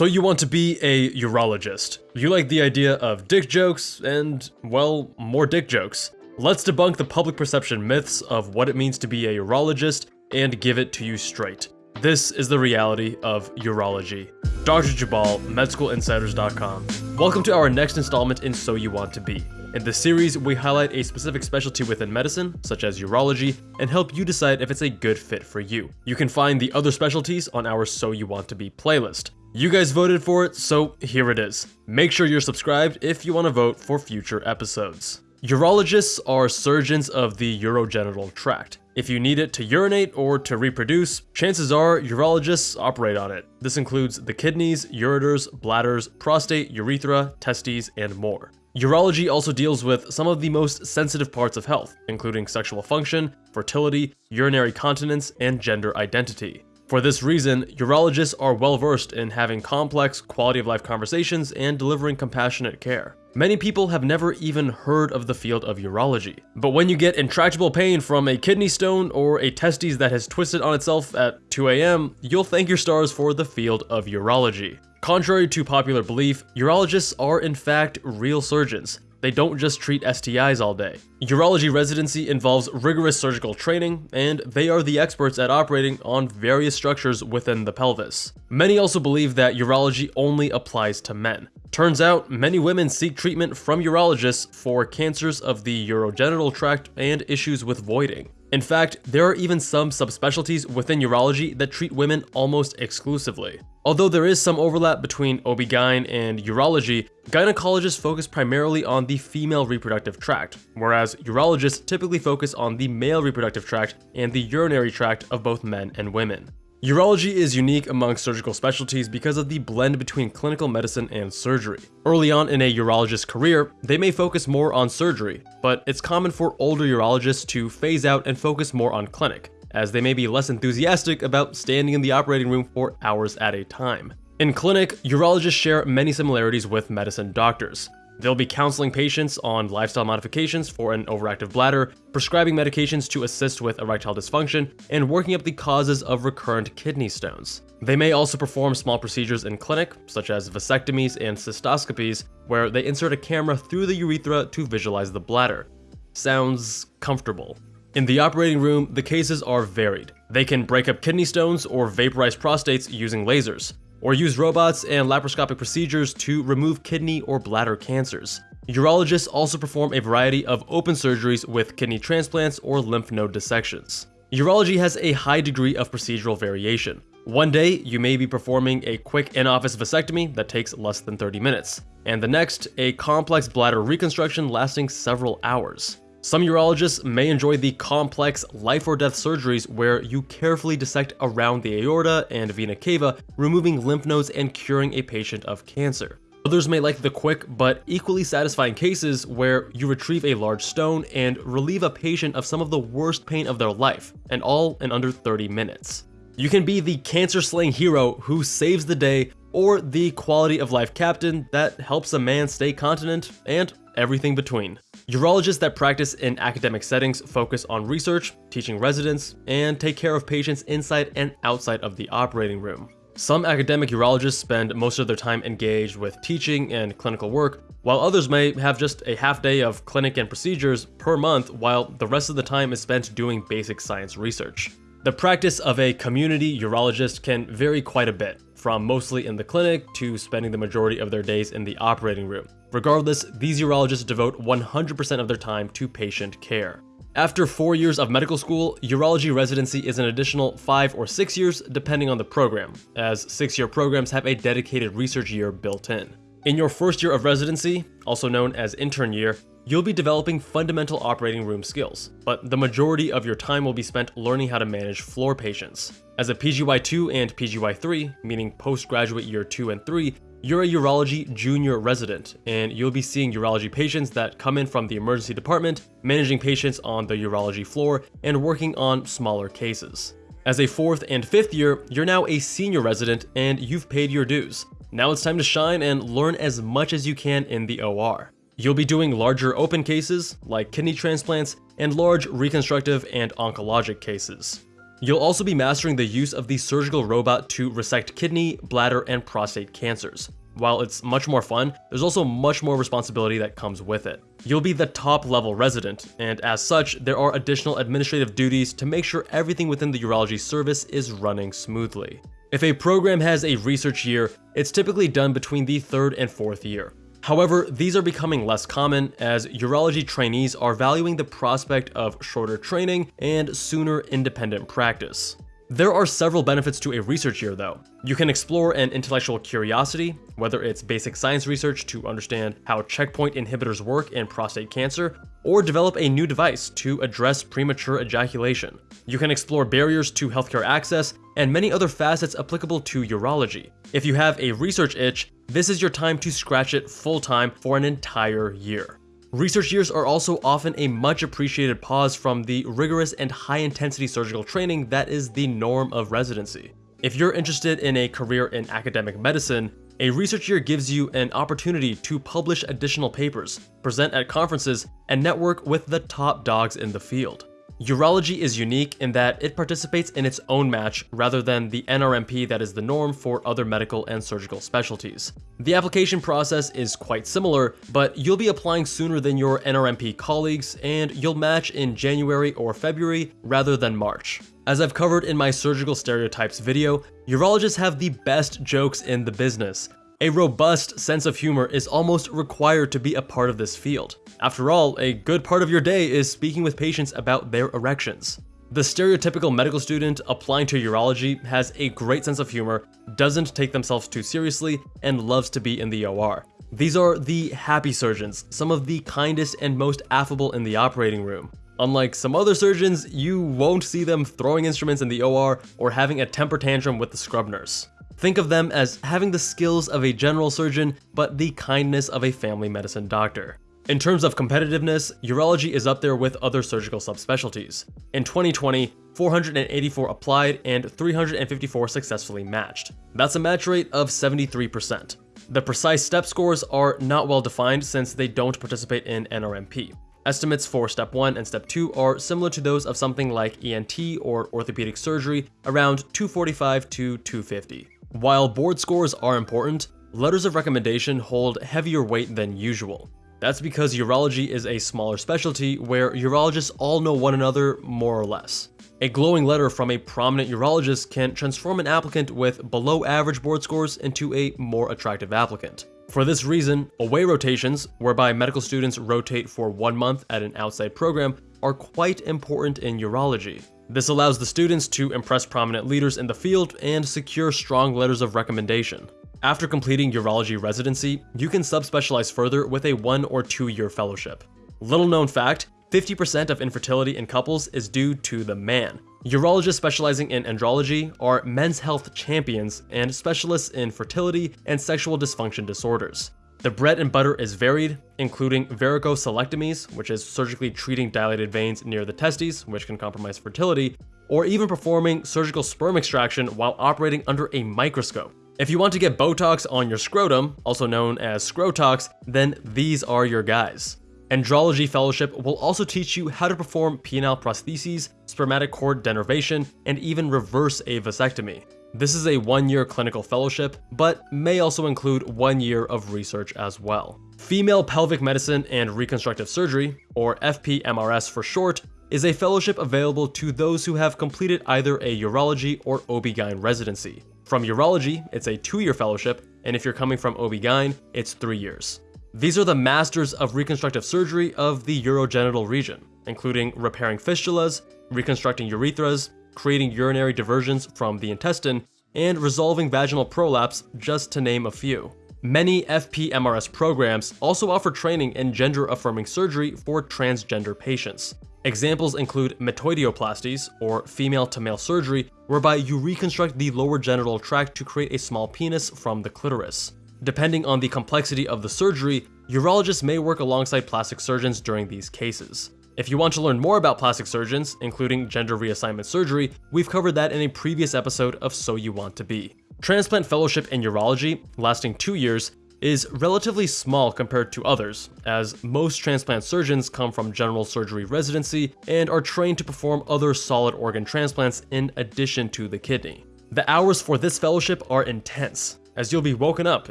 So you want to be a urologist. You like the idea of dick jokes and, well, more dick jokes. Let's debunk the public perception myths of what it means to be a urologist and give it to you straight. This is the reality of urology. Dr. Jubbal, MedschoolInsiders.com. Welcome to our next installment in So You Want to Be. In this series, we highlight a specific specialty within medicine, such as urology, and help you decide if it's a good fit for you. You can find the other specialties on our So You Want to Be playlist. You guys voted for it, so here it is. Make sure you're subscribed if you want to vote for future episodes. Urologists are surgeons of the urogenital tract. If you need it to urinate or to reproduce, chances are urologists operate on it. This includes the kidneys, ureters, bladders, prostate, urethra, testes, and more. Urology also deals with some of the most sensitive parts of health, including sexual function, fertility, urinary continence, and gender identity. For this reason, urologists are well versed in having complex, quality of life conversations and delivering compassionate care. Many people have never even heard of the field of urology. But when you get intractable pain from a kidney stone or a testes that has twisted on itself at 2 a.m., you'll thank your stars for the field of urology. Contrary to popular belief, urologists are in fact real surgeons. They don't just treat STIs all day. Urology residency involves rigorous surgical training, and they are the experts at operating on various structures within the pelvis. Many also believe that urology only applies to men. Turns out, many women seek treatment from urologists for cancers of the urogenital tract and issues with voiding. In fact, there are even some subspecialties within urology that treat women almost exclusively. Although there is some overlap between OB-GYN and urology, gynecologists focus primarily on the female reproductive tract, whereas urologists typically focus on the male reproductive tract and the urinary tract of both men and women. Urology is unique among surgical specialties because of the blend between clinical medicine and surgery. Early on in a urologist's career, they may focus more on surgery, but it's common for older urologists to phase out and focus more on clinic, as they may be less enthusiastic about standing in the operating room for hours at a time. In clinic, urologists share many similarities with medicine doctors. They'll be counseling patients on lifestyle modifications for an overactive bladder, prescribing medications to assist with erectile dysfunction, and working up the causes of recurrent kidney stones. They may also perform small procedures in clinic, such as vasectomies and cystoscopies, where they insert a camera through the urethra to visualize the bladder. Sounds comfortable. In the operating room, the cases are varied. They can break up kidney stones or vaporize prostates using lasers or use robots and laparoscopic procedures to remove kidney or bladder cancers. Urologists also perform a variety of open surgeries with kidney transplants or lymph node dissections. Urology has a high degree of procedural variation. One day, you may be performing a quick in-office vasectomy that takes less than 30 minutes, and the next, a complex bladder reconstruction lasting several hours. Some urologists may enjoy the complex life or death surgeries where you carefully dissect around the aorta and vena cava, removing lymph nodes and curing a patient of cancer. Others may like the quick but equally satisfying cases where you retrieve a large stone and relieve a patient of some of the worst pain of their life, and all in under 30 minutes. You can be the cancer-slaying hero who saves the day or the quality of life captain that helps a man stay continent and everything between. Urologists that practice in academic settings focus on research, teaching residents, and take care of patients inside and outside of the operating room. Some academic urologists spend most of their time engaged with teaching and clinical work, while others may have just a half day of clinic and procedures per month while the rest of the time is spent doing basic science research. The practice of a community urologist can vary quite a bit, from mostly in the clinic to spending the majority of their days in the operating room. Regardless, these urologists devote 100% of their time to patient care. After four years of medical school, urology residency is an additional five or six years depending on the program, as six-year programs have a dedicated research year built in. In your first year of residency, also known as intern year, you'll be developing fundamental operating room skills, but the majority of your time will be spent learning how to manage floor patients. As a PGY2 and PGY3, meaning postgraduate year 2 and 3, you're a urology junior resident, and you'll be seeing urology patients that come in from the emergency department, managing patients on the urology floor, and working on smaller cases. As a fourth and fifth year, you're now a senior resident and you've paid your dues. Now it's time to shine and learn as much as you can in the OR. You'll be doing larger open cases, like kidney transplants, and large reconstructive and oncologic cases. You'll also be mastering the use of the surgical robot to resect kidney, bladder, and prostate cancers. While it's much more fun, there's also much more responsibility that comes with it. You'll be the top level resident, and as such, there are additional administrative duties to make sure everything within the urology service is running smoothly. If a program has a research year, it's typically done between the third and fourth year. However, these are becoming less common as urology trainees are valuing the prospect of shorter training and sooner independent practice. There are several benefits to a research year though. You can explore an intellectual curiosity, whether it's basic science research to understand how checkpoint inhibitors work in prostate cancer, or develop a new device to address premature ejaculation. You can explore barriers to healthcare access and many other facets applicable to urology. If you have a research itch, this is your time to scratch it full time for an entire year. Research years are also often a much appreciated pause from the rigorous and high intensity surgical training that is the norm of residency. If you're interested in a career in academic medicine, a research year gives you an opportunity to publish additional papers, present at conferences, and network with the top dogs in the field. Urology is unique in that it participates in its own match rather than the NRMP that is the norm for other medical and surgical specialties. The application process is quite similar, but you'll be applying sooner than your NRMP colleagues and you'll match in January or February rather than March. As I've covered in my surgical stereotypes video, urologists have the best jokes in the business. A robust sense of humor is almost required to be a part of this field. After all, a good part of your day is speaking with patients about their erections. The stereotypical medical student applying to urology has a great sense of humor, doesn't take themselves too seriously, and loves to be in the OR. These are the happy surgeons, some of the kindest and most affable in the operating room. Unlike some other surgeons, you won't see them throwing instruments in the OR or having a temper tantrum with the scrub nurse. Think of them as having the skills of a general surgeon, but the kindness of a family medicine doctor. In terms of competitiveness, urology is up there with other surgical subspecialties. In 2020, 484 applied and 354 successfully matched. That's a match rate of 73%. The precise step scores are not well defined since they don't participate in NRMP. Estimates for step 1 and step 2 are similar to those of something like ENT or orthopedic surgery, around 245 to 250. While board scores are important, letters of recommendation hold heavier weight than usual. That's because urology is a smaller specialty where urologists all know one another more or less. A glowing letter from a prominent urologist can transform an applicant with below average board scores into a more attractive applicant. For this reason, away rotations, whereby medical students rotate for one month at an outside program, are quite important in urology. This allows the students to impress prominent leaders in the field and secure strong letters of recommendation. After completing urology residency, you can subspecialize further with a one or two year fellowship. Little known fact, 50% of infertility in couples is due to the man. Urologists specializing in andrology are men's health champions and specialists in fertility and sexual dysfunction disorders. The bread and butter is varied, including varicocelectomies, which is surgically treating dilated veins near the testes, which can compromise fertility, or even performing surgical sperm extraction while operating under a microscope. If you want to get Botox on your scrotum, also known as Scrotox, then these are your guys. Andrology Fellowship will also teach you how to perform penile prostheses, spermatic cord denervation, and even reverse a vasectomy. This is a one-year clinical fellowship, but may also include one year of research as well. Female Pelvic Medicine and Reconstructive Surgery, or FPMRS for short, is a fellowship available to those who have completed either a urology or OB-GYN residency. From urology, it's a two-year fellowship, and if you're coming from OB-GYN, it's three years. These are the masters of reconstructive surgery of the urogenital region, including repairing fistulas, reconstructing urethras, creating urinary diversions from the intestine, and resolving vaginal prolapse, just to name a few. Many FPMRS programs also offer training in gender-affirming surgery for transgender patients. Examples include metoidioplasties, or female-to-male surgery, whereby you reconstruct the lower genital tract to create a small penis from the clitoris. Depending on the complexity of the surgery, urologists may work alongside plastic surgeons during these cases. If you want to learn more about plastic surgeons, including gender reassignment surgery, we've covered that in a previous episode of So You Want to Be. Transplant Fellowship in Urology, lasting two years, is relatively small compared to others, as most transplant surgeons come from general surgery residency and are trained to perform other solid organ transplants in addition to the kidney. The hours for this fellowship are intense, as you'll be woken up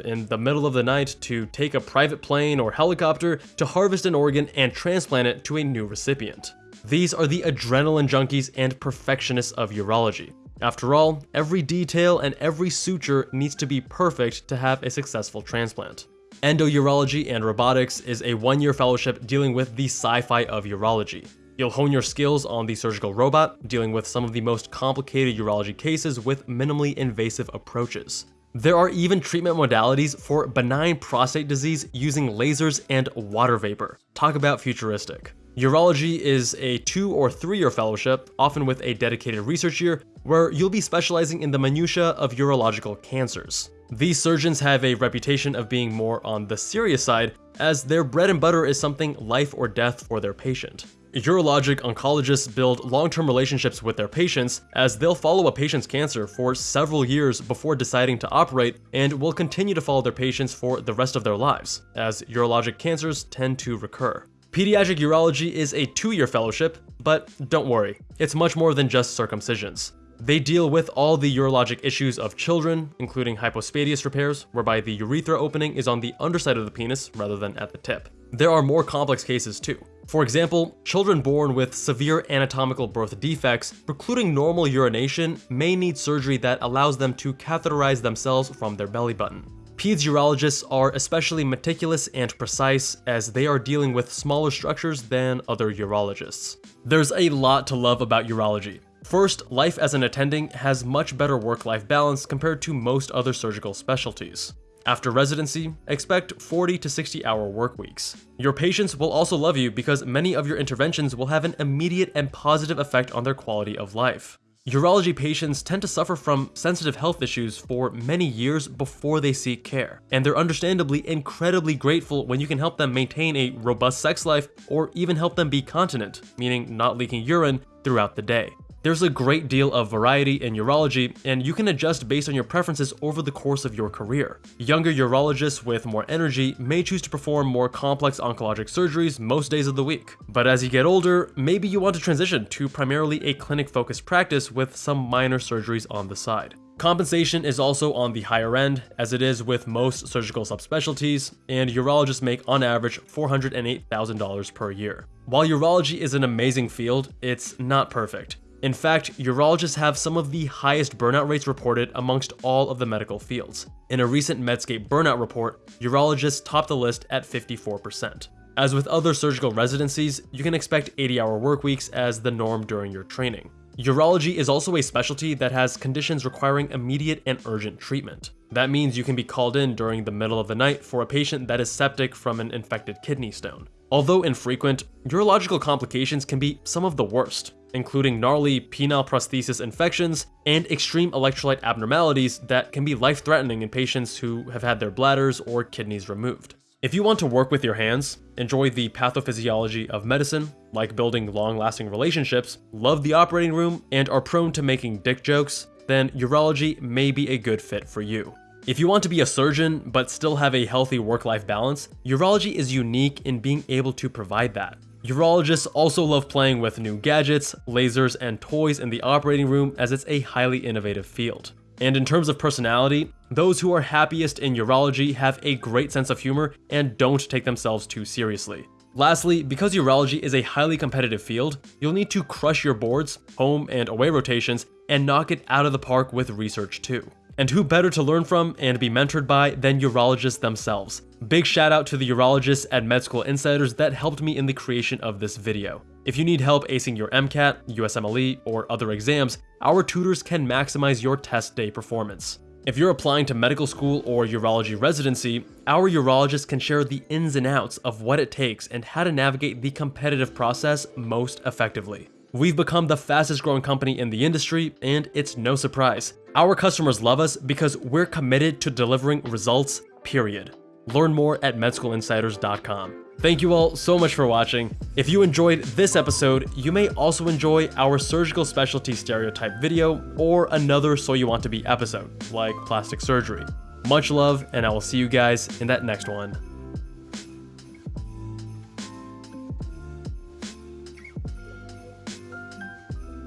in the middle of the night to take a private plane or helicopter to harvest an organ and transplant it to a new recipient. These are the adrenaline junkies and perfectionists of urology. After all, every detail and every suture needs to be perfect to have a successful transplant. Endourology and Robotics is a one-year fellowship dealing with the sci-fi of urology. You'll hone your skills on the surgical robot, dealing with some of the most complicated urology cases with minimally invasive approaches. There are even treatment modalities for benign prostate disease using lasers and water vapor. Talk about futuristic. Urology is a two or three year fellowship, often with a dedicated research year, where you'll be specializing in the minutiae of urological cancers. These surgeons have a reputation of being more on the serious side, as their bread and butter is something life or death for their patient. Urologic oncologists build long-term relationships with their patients as they'll follow a patient's cancer for several years before deciding to operate and will continue to follow their patients for the rest of their lives, as urologic cancers tend to recur. Pediatric urology is a two-year fellowship, but don't worry, it's much more than just circumcisions. They deal with all the urologic issues of children, including hypospadias repairs, whereby the urethra opening is on the underside of the penis rather than at the tip. There are more complex cases too. For example, children born with severe anatomical birth defects precluding normal urination may need surgery that allows them to catheterize themselves from their belly button. Peds urologists are especially meticulous and precise as they are dealing with smaller structures than other urologists. There's a lot to love about urology, First, life as an attending has much better work-life balance compared to most other surgical specialties. After residency, expect 40 to 60 hour work weeks. Your patients will also love you because many of your interventions will have an immediate and positive effect on their quality of life. Urology patients tend to suffer from sensitive health issues for many years before they seek care, and they're understandably incredibly grateful when you can help them maintain a robust sex life or even help them be continent, meaning not leaking urine, throughout the day. There's a great deal of variety in urology, and you can adjust based on your preferences over the course of your career. Younger urologists with more energy may choose to perform more complex oncologic surgeries most days of the week. But as you get older, maybe you want to transition to primarily a clinic-focused practice with some minor surgeries on the side. Compensation is also on the higher end, as it is with most surgical subspecialties, and urologists make on average $408,000 per year. While urology is an amazing field, it's not perfect. In fact, urologists have some of the highest burnout rates reported amongst all of the medical fields. In a recent Medscape burnout report, urologists top the list at 54%. As with other surgical residencies, you can expect 80-hour work weeks as the norm during your training. Urology is also a specialty that has conditions requiring immediate and urgent treatment. That means you can be called in during the middle of the night for a patient that is septic from an infected kidney stone. Although infrequent, urological complications can be some of the worst, including gnarly penile prosthesis infections and extreme electrolyte abnormalities that can be life-threatening in patients who have had their bladders or kidneys removed. If you want to work with your hands, enjoy the pathophysiology of medicine, like building long-lasting relationships, love the operating room, and are prone to making dick jokes, then urology may be a good fit for you. If you want to be a surgeon but still have a healthy work-life balance, urology is unique in being able to provide that. Urologists also love playing with new gadgets, lasers, and toys in the operating room as it's a highly innovative field. And in terms of personality, those who are happiest in urology have a great sense of humor and don't take themselves too seriously. Lastly, because urology is a highly competitive field, you'll need to crush your boards, home and away rotations, and knock it out of the park with research too. And who better to learn from and be mentored by than urologists themselves. Big shout out to the urologists at Med School Insiders that helped me in the creation of this video. If you need help acing your MCAT, USMLE, or other exams, our tutors can maximize your test day performance. If you're applying to medical school or urology residency, our urologists can share the ins and outs of what it takes and how to navigate the competitive process most effectively. We've become the fastest growing company in the industry, and it's no surprise. Our customers love us because we're committed to delivering results, period. Learn more at medschoolinsiders.com. Thank you all so much for watching. If you enjoyed this episode, you may also enjoy our surgical specialty stereotype video or another So You Want To Be episode, like plastic surgery. Much love, and I will see you guys in that next one.